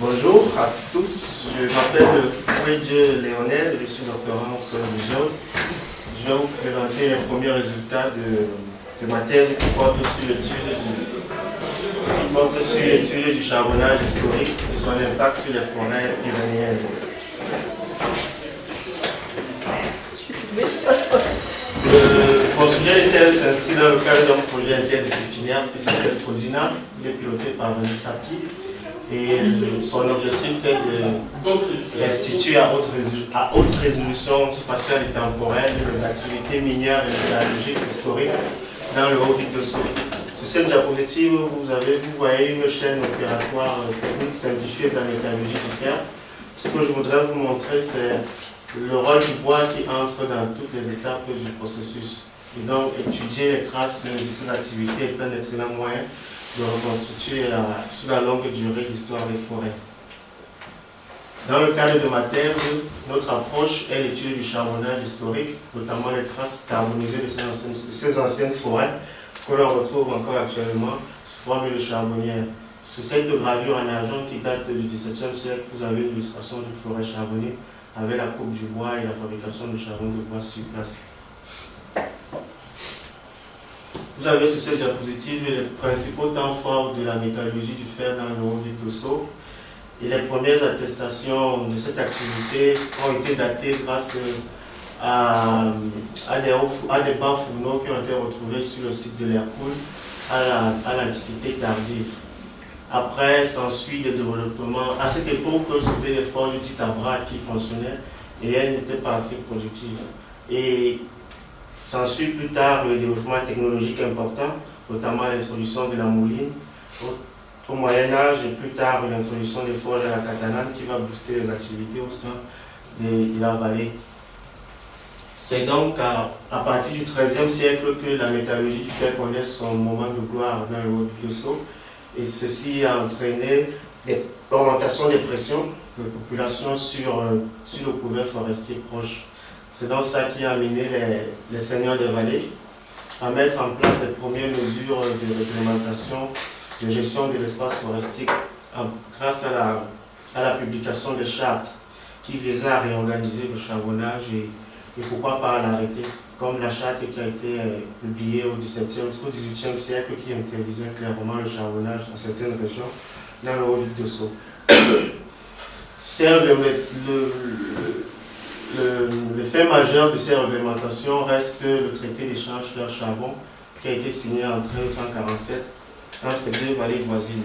Bonjour à tous, je m'appelle Frédéric Léonel, je suis doctorant en solution. Je vais vous présenter les premiers résultats de, ma thèse qui porte sur l'étude du, charbonnage historique et son impact sur les forêts pyrénéennes. Le, mon sujet s'inscrit dans le cadre d'un projet interdisciplinaire qui s'appelle FOSINA, piloté par Vanessa Sapi et son objectif est d'instituer à, à haute, résolution spatiale et temporelle les activités minières et métallurgiques historiques dans le haut de. Sur cette diapositive, vous, avez, vous voyez une chaîne opératoire technique simplifiée de la métallurgie du fer. Ce que je voudrais vous montrer, c'est le rôle du bois qui entre dans toutes les étapes du processus. Et donc, étudier les traces de cette activité est un excellent moyen de reconstituer sur la longue durée l'histoire des forêts. Dans le cadre de ma thèse, notre approche est l'étude du charbonnage historique, notamment les traces carbonisées de ces anciennes, forêts que l'on retrouve encore actuellement sous forme de charbonnière. Sur cette gravure en argent qui date du XVIIe siècle, vous avez l'illustration d'une forêt charbonnée avec la coupe du bois et la fabrication de charbon de bois sur place. Vous avez sur cette diapositive les principaux temps forts de la métallurgie du fer dans le haut du Et les premières attestations de cette activité ont été datées grâce à, des, bas fourneaux qui ont été retrouvés sur le site de l'Hercule à l'Antiquité tardive. Après, s'ensuit le développement. À cette époque, c'était les forges dites à bras qui fonctionnaient et elles n'étaient pas assez productives. S'ensuit plus tard le développement technologique important, notamment l'introduction de la mouline au, Moyen Âge et plus tard l'introduction des forges à la catalane qui va booster les activités au sein de, la vallée. C'est donc à, partir du XIIIe siècle que la métallurgie du fer connaît son moment de gloire dans le haut et ceci a entraîné l'augmentation des pressions de la population sur, euh, sur le couvert forestier proche. C'est donc ça qui a amené les, seigneurs des vallées à mettre en place les premières mesures de réglementation de gestion de l'espace forestier grâce à la, publication des chartes qui visaient à réorganiser le charbonnage et, pourquoi pas l'arrêter, comme la charte qui a été euh, publiée au XVIIe, au XVIIIe siècle qui interdisait clairement le charbonnage dans certaines régions dans le haut Sceaux. le, le, fait majeur de ces réglementations reste le traité d'échange fer-charbon qui a été signé en 1347 entre deux vallées voisines.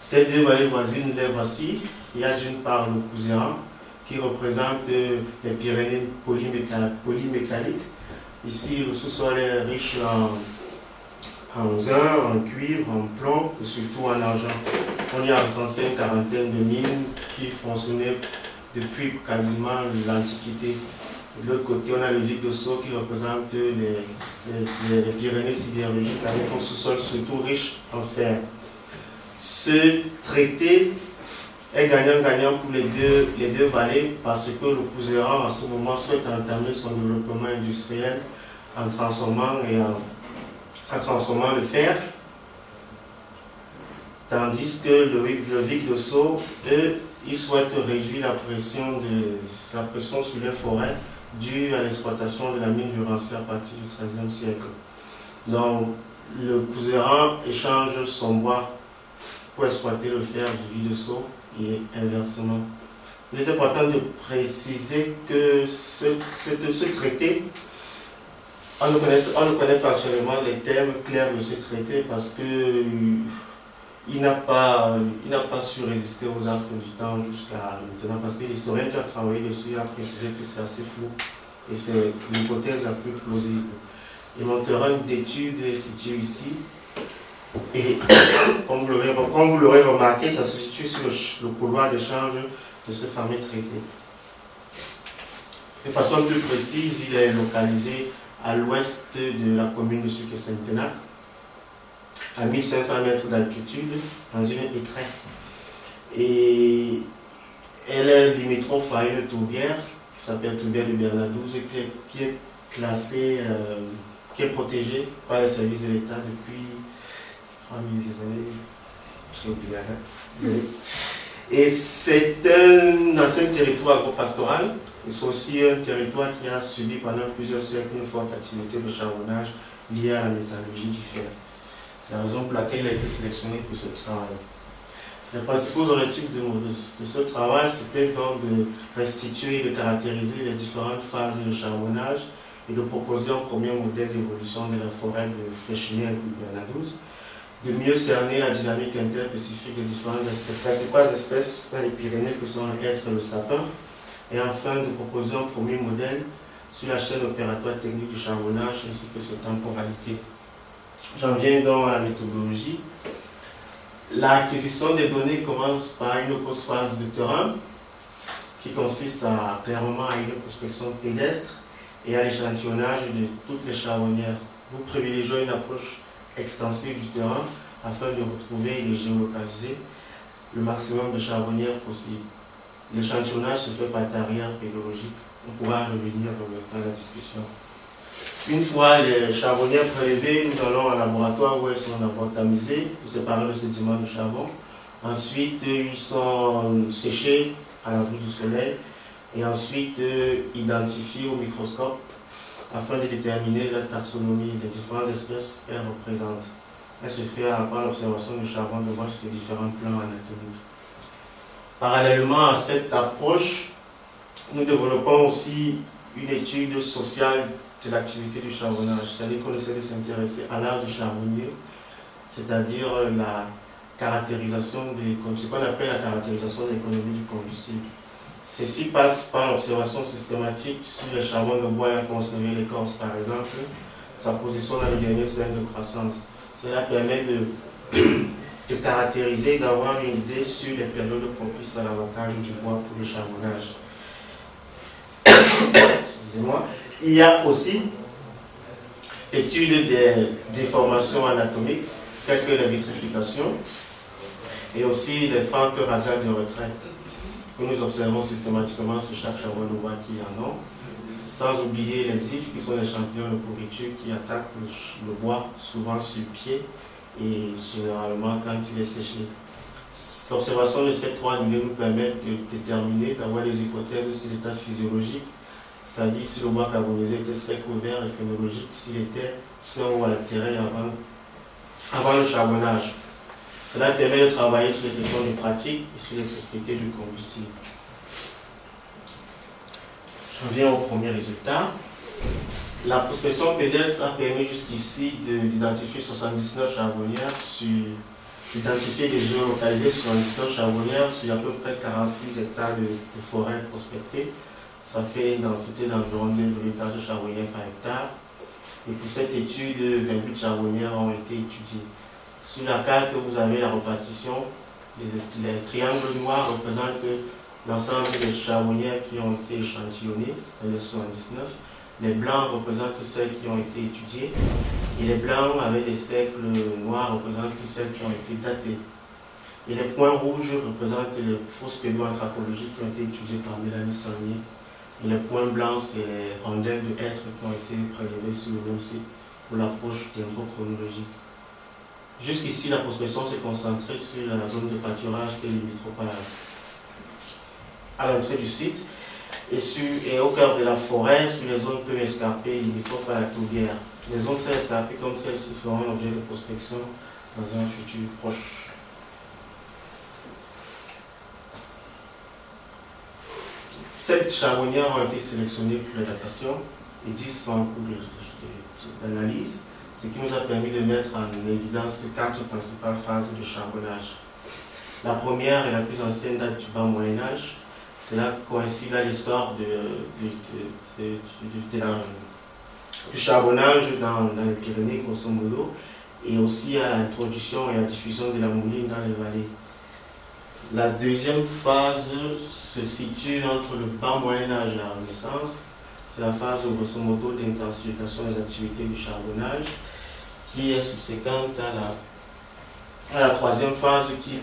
Ces deux vallées voisines, les voici. Il y a d'une part le Couséran qui représente les Pyrénées polymécaniques. Ici, le sous-sol est riche en, en zinc, en cuivre, en plomb et surtout en argent. On y a recensé une quarantaine de mines qui fonctionnaient depuis quasiment l'Antiquité. De l'autre côté, on a le Vic de Sceaux qui représente les, Pyrénées sidérurgiques avec un sous-sol surtout riche en fer. Ce traité est gagnant-gagnant pour les deux, les deux vallées parce que le Couséran, à ce moment, souhaite entamer son développement industriel en transformant, et en, transformant le fer, tandis que le, Vic de Sceaux, il souhaite réduire la pression, de, la pression sur les forêts due à l'exploitation de la mine du Rancier à partir du XIIIe siècle. Donc, le Couséran échange son bois pour exploiter le fer du de Sceaux et inversement. Il est important de préciser que ce, ce traité, on ne, connaît, on ne connaît pas actuellement les termes clairs de ce traité parce que il n'a pas, pas su résister aux affres du temps jusqu'à maintenant, parce que l'historien qui a travaillé dessus a précisé que c'est assez flou, et c'est l'hypothèse la plus plausible. Il montrera une étude située ici, et comme vous l'aurez remarqué, ça se situe sur le, couloir d'échange de ce fameux traité. De façon plus précise, il est localisé à l'ouest de la commune de Sucre-Saint-Tenac, à 1500 mètres d'altitude dans une étreinte. Et elle est limitrophe à une tourbière qui s'appelle tourbière de Bernadouze qui est, classée, euh, qui est protégée par les services de l'État depuis 3000 années. Et c'est un ancien territoire agro-pastoral. C'est aussi un territoire qui a subi pendant plusieurs siècles une forte activité de charbonnage liée à la métallurgie du fer. C'est la raison pour laquelle il a été sélectionné pour ce travail. Les principaux objectifs de, ce travail, c'était donc de restituer et de caractériser les différentes phases de charbonnage et de proposer un premier modèle d'évolution de la forêt de Fréchinière et de de mieux cerner la dynamique interspécifique des différentes espèces, principales espèces les Pyrénées que sont l'être le sapin, et enfin de proposer un premier modèle sur la chaîne opératoire technique du charbonnage ainsi que ses temporalités. J'en viens donc à la méthodologie. L'acquisition des données commence par une phase de terrain qui consiste à, clairement à une prospection pédestre et à l'échantillonnage de toutes les charbonnières. Vous privilégiez une approche extensive du terrain afin de retrouver et de géolocaliser le maximum de charbonnières possible. L'échantillonnage se fait par arrière pédologique. On pourra revenir dans la discussion. Une fois les charbonnières prélevées, nous allons au laboratoire où elles sont d'abord tamisées pour séparer le sédiment du charbon. Ensuite, ils sont séchés à la vue du soleil et ensuite euh, identifiés au microscope afin de déterminer la taxonomie des différentes espèces qu'elles représentent. Elle se fait par l'observation du charbon de voir sur les différents plans anatomiques. Parallèlement à cette approche, nous développons aussi une étude sociale de l'activité du charbonnage, c'est-à-dire qu'on essaie de s'intéresser à l'art du charbonnier, c'est-à-dire la caractérisation des, ce qu'on appelle la caractérisation de l'économie du combustible. Ceci passe par l'observation systématique sur les charbons de bois à conserver l'écorce, par exemple, sa position dans les derniers cercles de croissance. Cela permet de, de caractériser, d'avoir une idée sur les périodes propices à l'avantage du bois pour le charbonnage. Excusez-moi. Il y a aussi étude des déformations anatomiques, telles que la vitrification, et aussi les fentes radiales de retrait que nous observons systématiquement sur chaque charbon bois qui en ont, sans oublier les ifs qui sont les champignons de pourriture qui attaquent le, bois souvent sur pied et généralement quand il est séché. L'observation de ces trois niveaux nous permet de déterminer, d'avoir des hypothèses sur l'état physiologique, c'est-à-dire si le bois carbonisé était sec ou vert et phénologique, s'il était sans ou altéré avant, avant le charbonnage. Cela permet de travailler sur les questions de pratique et sur les propriétés du combustible. Je reviens au premier résultat. La prospection pédestre a permis jusqu'ici d'identifier 79 charbonnières sur d'identifier des géolocalisés sur 79 charbonnières sur à peu près 46 hectares de, forêt prospectées. Ça fait une densité d'environ 2 de charbonnières par hectare. Et pour cette étude, 28 charbonnières ont été étudiées. Sur la carte, vous avez la répartition. Les, triangles noirs représentent l'ensemble des charbonnières qui ont été échantillonnées, c'est-à-dire 79. Les blancs représentent celles qui ont été étudiées. Et les blancs avec des cercles noirs représentent celles qui ont été datées. Et les points rouges représentent les fausses pédoanthropologiques qui ont été étudiées par Mélanie Saunier. Les points blancs, c'est les rondelles de hêtres qui ont été prélevées sur le même site pour l'approche chronologique. Jusqu'ici, la prospection s'est concentrée sur la zone de pâturage qui est limitrophe à l'entrée du site et, sur, et, au cœur de la forêt, sur les zones peu escarpées limitrophes à la tourbière. Les zones très escarpées comme celle-ci feront l'objet de prospection dans un futur proche. Sept charbonnières ont été sélectionnées pour la datation et 10 sont en cours d'analyse ce qui nous a permis de mettre en évidence les quatre principales phases de charbonnage. La première et la plus ancienne date du bas Moyen-Âge. Cela coïncide à l'essor du charbonnage dans, les Pyrénées, grosso modo, et aussi à l'introduction et à la diffusion de la mouline dans les vallées. La deuxième phase se situe entre le bas Moyen-Âge et la Renaissance. C'est la phase, grosso modo, d'intensification des activités du charbonnage qui est subséquente à la, troisième phase qui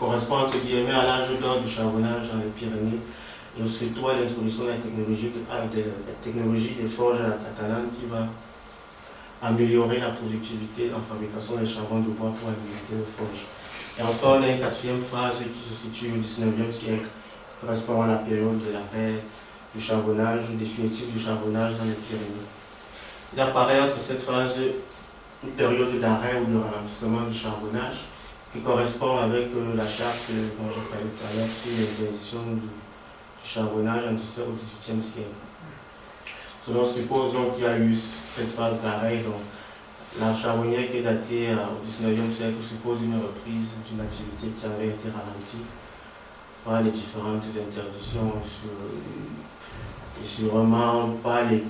correspond entre guillemets à l'âge d'or du charbonnage dans les Pyrénées et surtout à l'introduction de la technologie des forges à la catalane qui va améliorer la productivité en fabrication des charbons de bois pour alimenter les forges. Et enfin, on a une quatrième phase qui se situe au 19e siècle, correspondant à la période de l'arrêt du charbonnage, définitif du charbonnage dans les Pyrénées. Il apparaît entre cette phase une période d'arrêt ou de ralentissement du charbonnage qui correspond avec euh, la charte dont je parlais tout à l'heure sur l'interdiction du, charbonnage en au XVIIIe siècle. Selon suppose donc qu'il y a eu cette phase d'arrêt, la charbonnière qui est datée euh, au XIXe siècle suppose une reprise d'une activité qui avait été ralentie par les différentes interdictions sur, et sûrement pas les,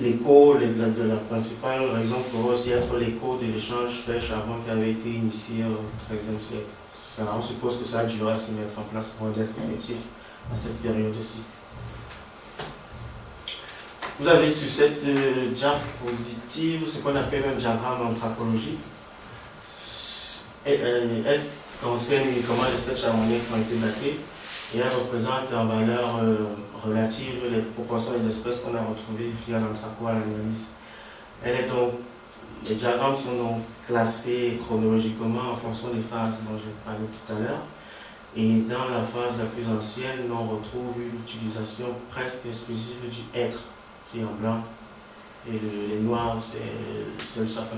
l'écho, de la principale raison pour aussi être l'écho de l'échange fait charbon qui avait été initié au XIIIe siècle. Ça, on suppose que ça a duré à se mettre en place pour être effectif à cette période-ci. Vous avez sur cette euh, diapositive ce qu'on appelle un diagramme anthropologique. Euh, elle, concerne uniquement les sept qui ont été datés et elle représente en valeur euh, relative les proportions des espèces qu'on a retrouvées via l'anthraco à l'analyse. Elle est donc, les diagrammes sont donc classés chronologiquement en fonction des phases dont j'ai parlé tout à l'heure. Et dans la phase la plus ancienne, on retrouve une utilisation presque exclusive du être, qui en blanc, et les noirs, c'est le sapin.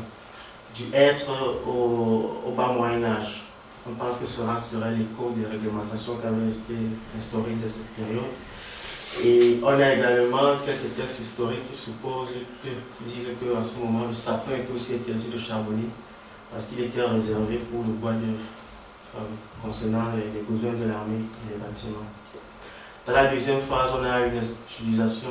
Du être au, au bas Moyen-Âge. On pense que cela serait l'écho des réglementations qui avaient été instaurées de cette période. Et on a également quelques textes historiques qui supposent que, qui disent qu'à ce moment, le sapin était aussi interdit de charbonner parce qu'il était réservé pour le bois d'œuvre concernant les, besoins de l'armée et les bâtiments. Dans la deuxième phase, on a une utilisation.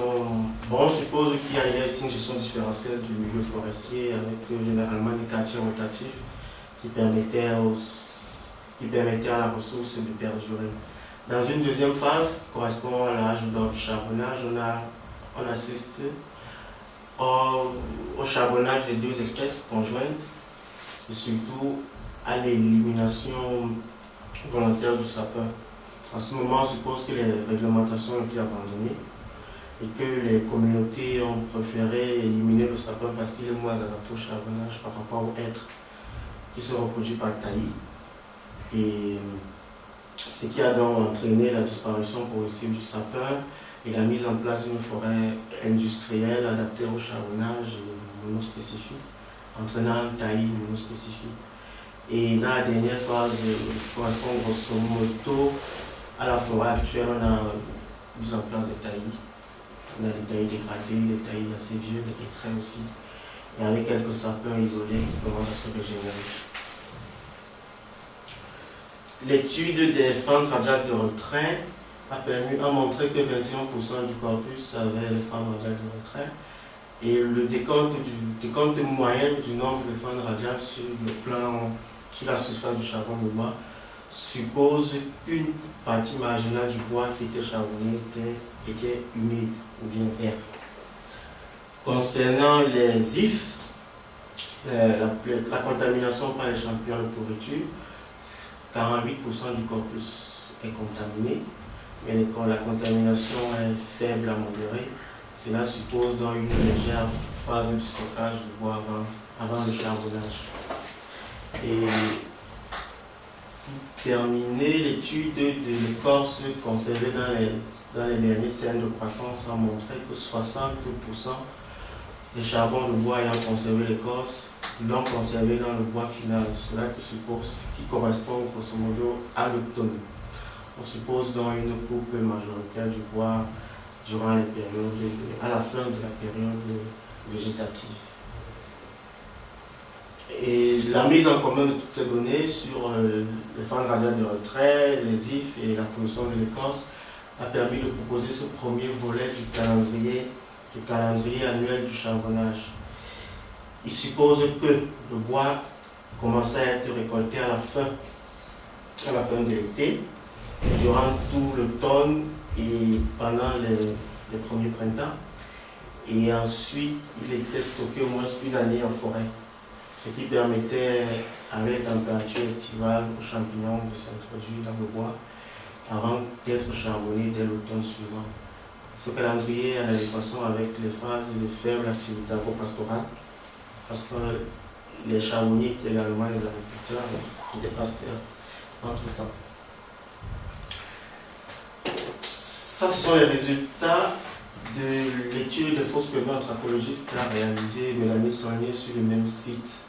Bon, on suppose qu'il y a une gestion différentielle du milieu forestier avec euh, généralement des quartiers rotatifs qui permettaient, qui permettaient à la ressource de perdurer. Dans une deuxième phase, qui correspond à l'âge du charbonnage, on, a, on assiste au, charbonnage des deux espèces conjointes et surtout à l'élimination volontaire du sapin. En ce moment, on suppose que les réglementations ont été abandonnées et que les communautés ont préféré éliminer le sapin parce qu'il est moins adapté au charbonnage par rapport au être qui se reproduit par taillis. Et ce qui a donc entraîné la disparition progressive du sapin et la mise en place d'une forêt industrielle adaptée au charbonnage monospécifique, entraînant un taillis monospécifique. Et dans la dernière phase, correspond grosso modo à la forêt actuelle, on a mis en place des taillis. On a des taillis dégradés, des taillis assez vieux, des traits aussi, et avec quelques sapins isolés qui commencent à se régénérer. L'étude des fentes radiales de retrait a permis à montrer que 21% du corpus avait les fentes radiales de retrait et le décompte, moyen du nombre de fentes radiales sur le plan, sur la surface du charbon de bois suppose qu'une partie marginale du bois qui était charbonné était, humide ou bien vert. Concernant les ifs, euh, la, contamination par les champignons de pourriture, 48% du corpus est contaminé, mais quand la contamination est faible à modérée, cela suppose dans une légère phase de stockage de bois avant, le charbonnage. Et terminer, l'étude de l'écorce conservée dans les, dans les derniers scènes de croissance a montré que 60% des charbons de bois ayant conservé l'écorce l'ont conservé dans le bois final. Cela suppose, qui correspond grosso modo à l'automne. On suppose donc une coupe majoritaire du bois durant à la fin de la période végétative. Et la mise en commun de toutes ces données sur euh, les fans radiales de retrait, les IF et la position de l'écorce a permis de proposer ce premier volet du calendrier, du calendrier annuel du charbonnage il suppose que le bois commence à être récolté à la fin, à la fin de l'été, durant tout l'automne et pendant les, premiers printemps. Et ensuite, il était stocké au moins une année en forêt, ce qui permettait, avec la température estivale, aux champignons de s'introduire dans le bois avant d'être charbonné dès l'automne suivant. Ce calendrier a l'adéquation avec les phases de faible activité agro-pastorale parce que les charbonniers, également les agriculteurs et les pasteurs entre temps. Ça, ce sont les résultats de l'étude de fausses paiements anthropologiques qu'a réalisé Mélanie Soigné sur le même site.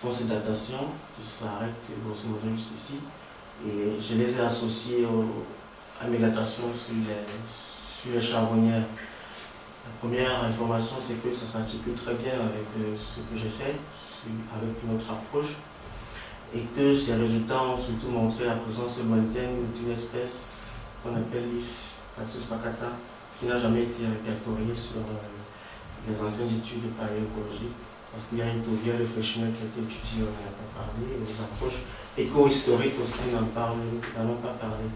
Sont ces datations qui s'arrêtent grosso modo ici. Et je les ai associées à mes datations sur les, sur les charbonnières. La première information, c'est que ça s'articule très bien avec euh, ce que j'ai fait, avec notre approche, et que ces résultats ont surtout montré la présence lointaine d'une espèce qu'on appelle l'IF, Taxus pacata, qui n'a jamais été répertoriée sur euh, les anciennes études de paléoécologie, parce qu'il y a une de Fréchiner qui a été étudiée, on n'en a pas parlé, les approches éco-historiques aussi n'en ont pas parlé.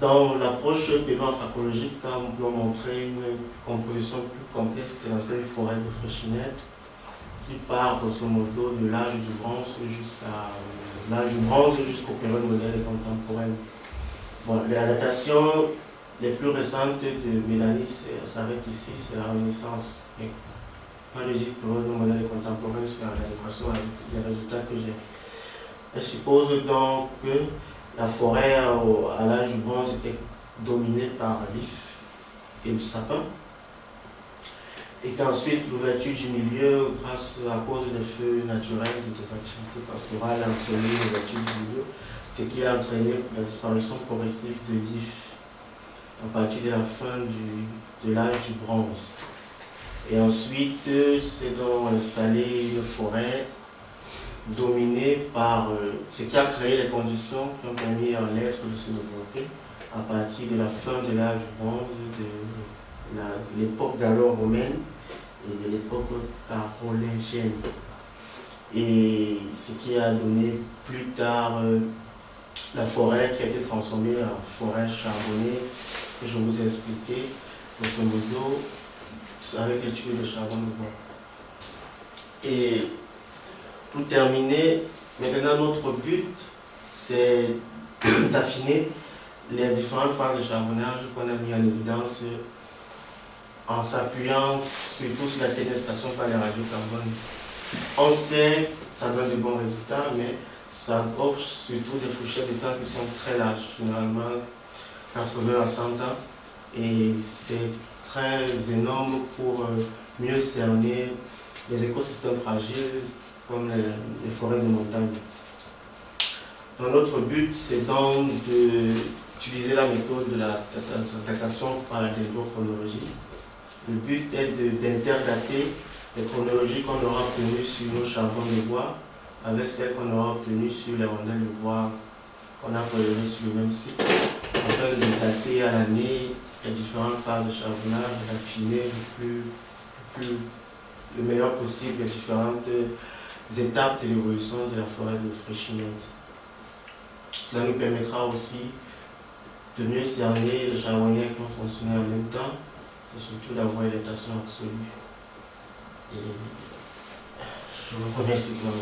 Dans l'approche paiement anthropologique, quand on montré une composition plus complexe de l'ancienne forêt de Fréchinette, qui part grosso modo de l'âge du bronze jusqu'à l'âge du bronze jusqu'aux périodes modernes. Bon, la datation les plus récentes de Mélanie s'arrêtent ici, c'est la Renaissance. Je dis période moderne et contemporaine, c'est en les résultats que j'ai. Elle suppose donc que la forêt à l'âge du bronze était dominée par l'if et le sapin, et qu'ensuite l'ouverture du milieu, grâce à cause des feux naturels et des activités pastorales, a entraîné l'ouverture du milieu, ce qui a entraîné la disparition progressive de l'if à partir de la fin de l'âge du bronze. Et ensuite, c'est donc installé une forêt dominée par euh, ce qui a créé les conditions qui ont permis à l'être de se développer à partir de la fin de l'âge bronze, de l'époque gallo-romaine et de l'époque carolingienne. Et ce qui a donné plus tard euh, la forêt qui a été transformée en forêt charbonnée que je vous ai expliqué, grosso modo, avec l'étude de charbon de. Et pour terminer, maintenant notre but, c'est d'affiner les différentes phases de charbonnage qu'on a mis en évidence en s'appuyant surtout sur la pénétration par les radiocarbone. On sait ça donne de bons résultats, mais ça offre surtout des fourchettes de temps qui sont très larges, généralement 80 à 100 ans. Et c'est très énorme pour euh, mieux cerner les écosystèmes fragiles comme les, forêts de montagne. notre but, c'est donc d'utiliser la méthode de la datation par la chronologie. Le but est d'interdater les chronologies qu'on aura obtenues sur nos charbons de bois avec celles qu'on aura obtenues sur les rondelles de bois qu'on a prélevées sur le même site afin de dater à l'année les différentes phases de charbonnage, d'affiner le plus, plus, le meilleur possible les différentes étapes de l'évolution de la forêt de Fréchinette. Cela nous permettra aussi de mieux cerner les charbonniers qui vont fonctionner en même temps et surtout d'avoir une datation absolue. Et je vous remercie pour.